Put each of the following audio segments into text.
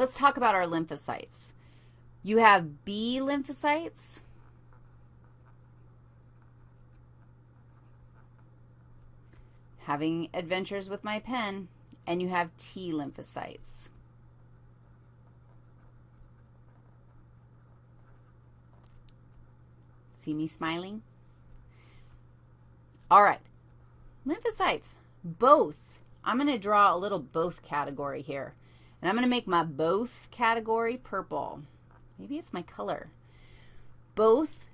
let's talk about our lymphocytes. You have B lymphocytes. Having adventures with my pen. And you have T lymphocytes. See me smiling? All right. Lymphocytes, both. I'm going to draw a little both category here. And I'm going to make my both category purple. Maybe it's my color. Both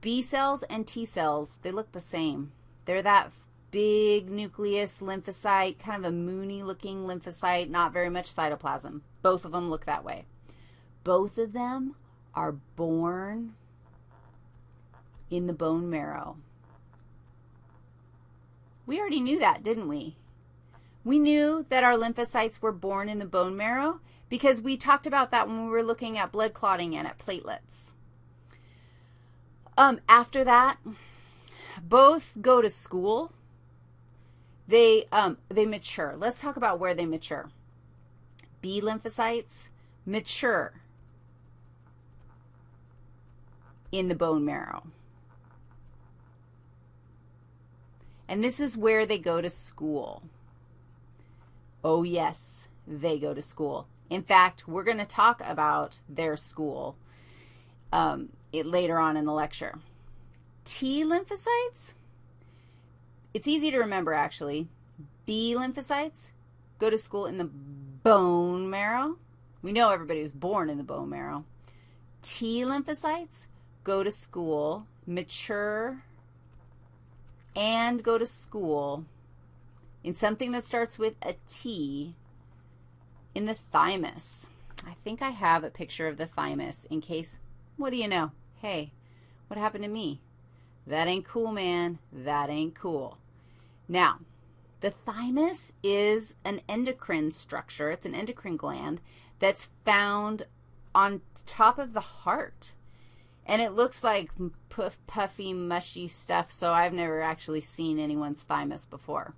B cells and T cells, they look the same. They're that big nucleus lymphocyte, kind of a moony-looking lymphocyte, not very much cytoplasm. Both of them look that way. Both of them are born in the bone marrow. We already knew that, didn't we? We knew that our lymphocytes were born in the bone marrow because we talked about that when we were looking at blood clotting and at platelets. Um, after that, both go to school. They, um, they mature. Let's talk about where they mature. B lymphocytes mature in the bone marrow. And this is where they go to school. Oh, yes, they go to school. In fact, we're going to talk about their school um, it, later on in the lecture. T lymphocytes, it's easy to remember, actually. B lymphocytes go to school in the bone marrow. We know everybody was born in the bone marrow. T lymphocytes go to school, mature and go to school in something that starts with a T in the thymus. I think I have a picture of the thymus in case, what do you know? Hey, what happened to me? That ain't cool, man. That ain't cool. Now, the thymus is an endocrine structure. It's an endocrine gland that's found on top of the heart. And it looks like puff, puffy, mushy stuff, so I've never actually seen anyone's thymus before.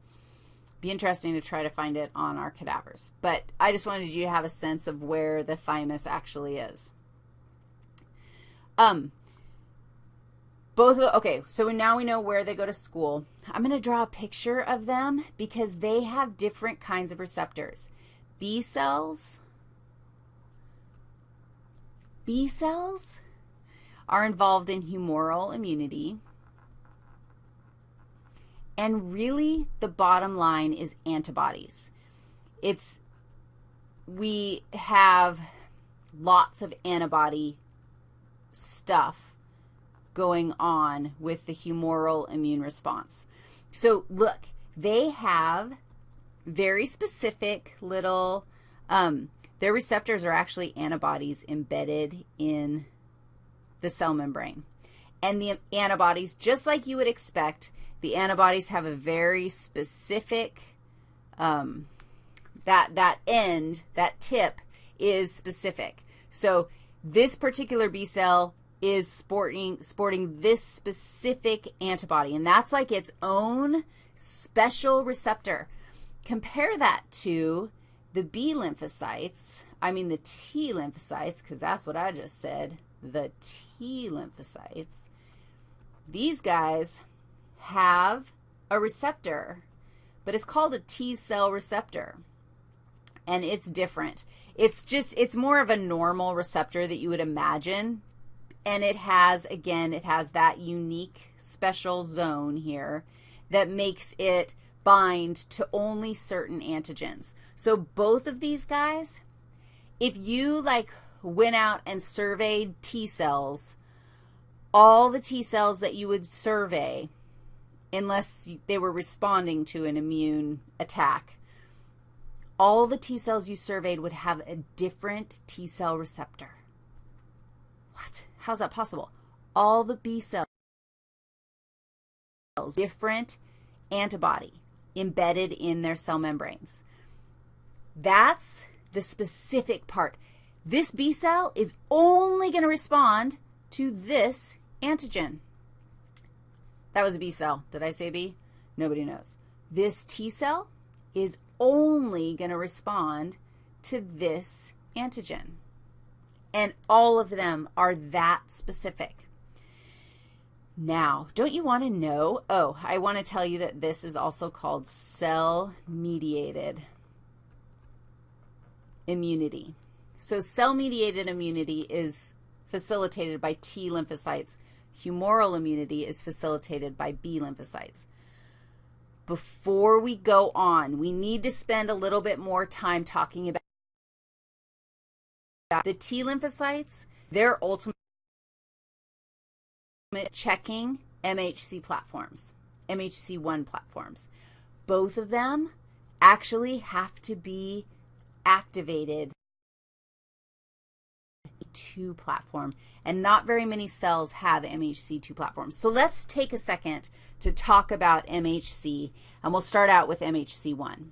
Be interesting to try to find it on our cadavers. But I just wanted you to have a sense of where the thymus actually is. Um, both of, okay, so now we know where they go to school. I'm going to draw a picture of them because they have different kinds of receptors. B cells, B cells are involved in humoral immunity. And really, the bottom line is antibodies. It's, we have lots of antibody stuff going on with the humoral immune response. So look, they have very specific little, um, their receptors are actually antibodies embedded in the cell membrane. And the antibodies, just like you would expect, the antibodies have a very specific, um, that, that end, that tip is specific. So this particular B cell is sporting, sporting this specific antibody, and that's like its own special receptor. Compare that to the B lymphocytes, I mean the T lymphocytes, because that's what I just said, the T lymphocytes, these guys have a receptor, but it's called a T cell receptor, and it's different. It's just, it's more of a normal receptor that you would imagine, and it has, again, it has that unique special zone here that makes it bind to only certain antigens. So both of these guys, if you, like, went out and surveyed T cells, all the T cells that you would survey, unless they were responding to an immune attack, all the T cells you surveyed would have a different T cell receptor. What? How's that possible? All the B cells, different antibody embedded in their cell membranes. That's the specific part. This B cell is only going to respond to this antigen. That was a B cell. Did I say B? Nobody knows. This T cell is only going to respond to this antigen. And all of them are that specific. Now, don't you want to know? Oh, I want to tell you that this is also called cell-mediated immunity. So cell-mediated immunity is facilitated by T lymphocytes. Humoral immunity is facilitated by B lymphocytes. Before we go on, we need to spend a little bit more time talking about the T lymphocytes, their ultimate checking MHC platforms, MHC1 platforms. Both of them actually have to be activated two platform, and not very many cells have MHC2 platforms. So let's take a second to talk about MHC, and we'll start out with MHC1.